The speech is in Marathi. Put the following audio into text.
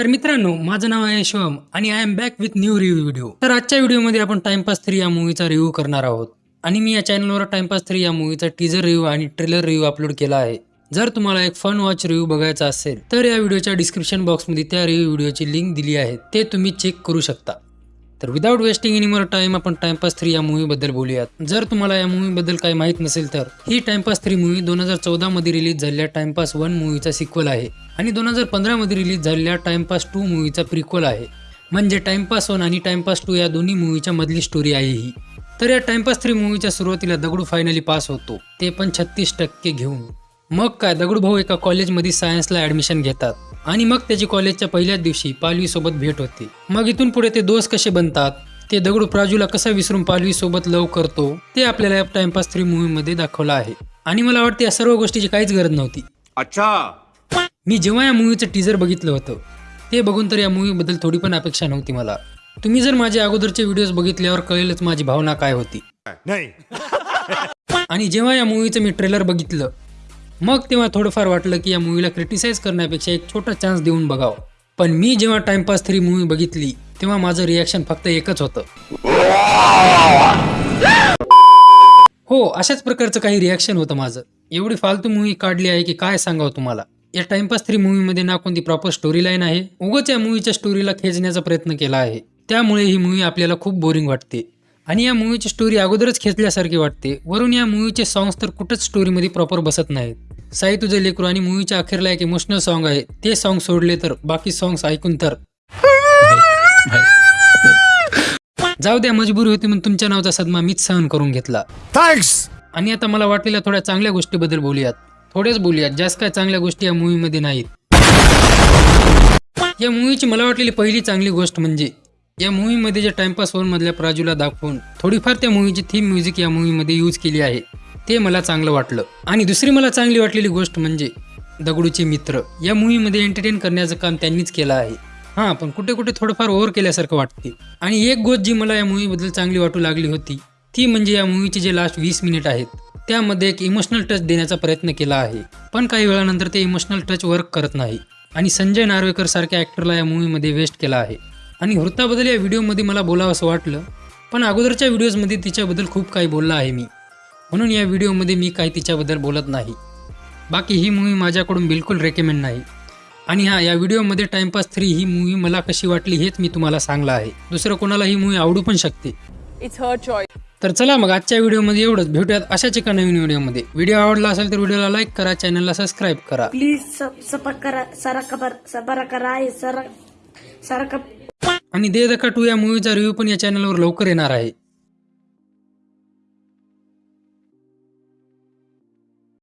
तर मित्रांनो माझं नाव आहे शिवम आणि I am back with new review video तर आजच्या व्हिडिओमध्ये आपण टाइमपास थ्री या मूवीचा रिव्ह्यू करणार आहोत. आणि मी या चॅनलवर टाइमपास थ्री या मूवीचा टीजर रिव्ह्यू आणि ट्रेलर रिव्ह्यू अपलोड केला आहे. जर तुम्हाला एक फन वॉच रिव्ह्यू बघायचा असेल तर या व्हिडिओच्या डिस्क्रिप्शन बॉक्समध्ये त्या रिव्ह्यू व्हिडिओची लिंक दिली आहे. ते तुम्ही चेक करू शकता. तर without wasting any more time आपण टाइमपास थ्री या मूवीबद्दल बोलूयात. जर तुम्हाला या मूवीबद्दल काही माहीत नसेल तर ही टाइमपास थ्री मूवी दोन हजार चौदामध्ये रिलीज झालेल्या टाइमपास वन मूवीचा सिक्वल आहे. आणि दोन हजार पंधरा मध्ये रिलीज झालेल्या टाइमपास टू मूवीचा प्रिक्वल आहे. म्हणजे टाइमपास वन आणि टाइमपास टू या दोन्ही मूवीच्या मधली स्टोरी आहे ही. तर या टाइमपास थ्री मूवीच्या सुरुवातीला दगडू फायनली पास होतो. ते पण छत्तीस टक्के घेऊन. मग काय दगडू भाऊ एका कॉलेजमध्ये सायन्सला ऍडमिशन घेतात. आणि मग त्याची कॉलेजच्या पहिल्याच दिवशी पालवी सोबत भेट होते. मग इथून पुढे ते दोस्त कसे बनतात? ते दगडू प्राजूला कसा विसरून पालवी सोबत लव करतो? ते आपल्याला या टाइमपास थ्री मूवी मध्ये दाखवलं आहे. आणि मला वाटते या सर्व गोष्टीची काहीच गरज नव्हती. अच्छा. मी जेव्हा या मूवीचं टीजर बघितलं होतं ते बघून तर या मूवीबद्दल थोडी पण अपेक्षा नव्हती मला. तुम्ही जर माझे अगोदरचे व्हिडिओज बघितल्यावर कळेलच माझी भावना काय होती. नाही. आणि जेव्हा या मूवीचं मी ट्रेलर बघितलं मग तेव्हा थोडंफार वाटलं की या मूवीला क्रिटिसाइज करण्यापेक्षा एक छोटा चान्स देऊन बघावं. पण मी जेव्हा टाइमपास थ्री मूवी बघितली तेव्हा माझं रिॲक्शन फक्त एकच होतं. हो अशाच प्रकारचं काही रिॲक्शन होतं माझं. एवढी फालतू मूवी काढली आहे की काय सांगावं तुम्हाला? या टाइमपास थ्री मूवीमध्ये ना कोणती प्रॉपर स्टोरी लाईन आहे? उगाच या मूवीच्या स्टोरीला खेचण्याचा प्रयत्न केला आहे. त्यामुळे ही मूवी आपल्याला खूप बोरिंग वाटते. आणि या मूवीची स्टोरी अगोदरच खेचल्यासारखी वाटते. वरून या मूवीचे सॉंग्स तर कुठंच स्टोरीमध्ये प्रॉपर बसत नाहीत. साई तुझे लेकरू आणि मूवीच्या अखेरला एक इमोशनल सॉन्ग आहे. ते सॉन्ग सोडले तर बाकी सॉंग्स ऐकून तर. जाऊ द्या मजबुरी होती म्हणून तुमच्या नावाचा सदमा मीच सहन करून घेतला. थँक्स आणि आता मला वाटलेल्या थोड्या चांगल्या गोष्टीबद्दल बोलूयात. थोडेच बोलूयात. जास्त काय चांगल्या गोष्टी या मूवीमध्ये नाहीत. या मूवीची मला वाटलेली पहिली चांगली गोष्ट म्हणजे या मूवीमध्ये जे टाइमपास मधल्या प्राजूला दाखवून थोडीफार त्या मूवीची थीम म्युझिक या मूवीमध्ये यूज केली आहे ते मला चांगलं वाटलं. आणि दुसरी मला चांगली वाटलेली गोष्ट म्हणजे दगडूचे मित्र. या मूवीमध्ये एंटरटेन करण्याचं काम त्यांनीच केलं आहे. हां पण कुठे कुठे थोडंफार ओव्हर केल्यासारखं वाटते. आणि एक गोष्ट जी मला या मूवीबद्दल चांगली वाटू लागली होती ती म्हणजे या मूवीचे जे लास्ट वीस मिनिट आहेत त्यामध्ये एक इमोशनल टच देण्याचा प्रयत्न केला आहे. पण काही वेळानंतर ते इमोशनल टच वर्क करत नाही. आणि संजय नार्वेकर सारख्या ॲक्टरला या मूवीमध्ये वेस्ट केला आहे. आणि हृताबद्दल या व्हिडिओमध्ये मला बोलावं असं वाटलं पण अगोदरच्या व्हिडिओजमध्ये तिच्याबद्दल खूप काही बोललं आहे मी. म्हणून या व्हिडिओमध्ये मी काही तिच्याबद्दल बोलत नाही. बाकी ही मूवी माझ्याकडून बिलकुल रेकमेंड नाही. आणि हा या व्हिडिओमध्ये टाइमपास थ्री ही मूवी मला कशी वाटली हेच मी तुम्हाला सांगलं आहे. दुसरं कोणाला ही मूवी आवडू पण शकते. इट्स हर चॉईस तर चला मग आजच्या व्हिडिओमध्ये एवढंच. भेटूयात अशाच एका नवीन व्हिडिओमध्ये. व्हिडिओ आवडला असेल तर व्हिडिओला लाईक करा चॅनलला सबस्क्राईब करा. प्लीज सब सपकरा सरकबर सबरा कराय सर सरक आणि दे दका टू या मूवीचा रिव्ह्यू पण या चॅनलवर लवकर येणार आहे.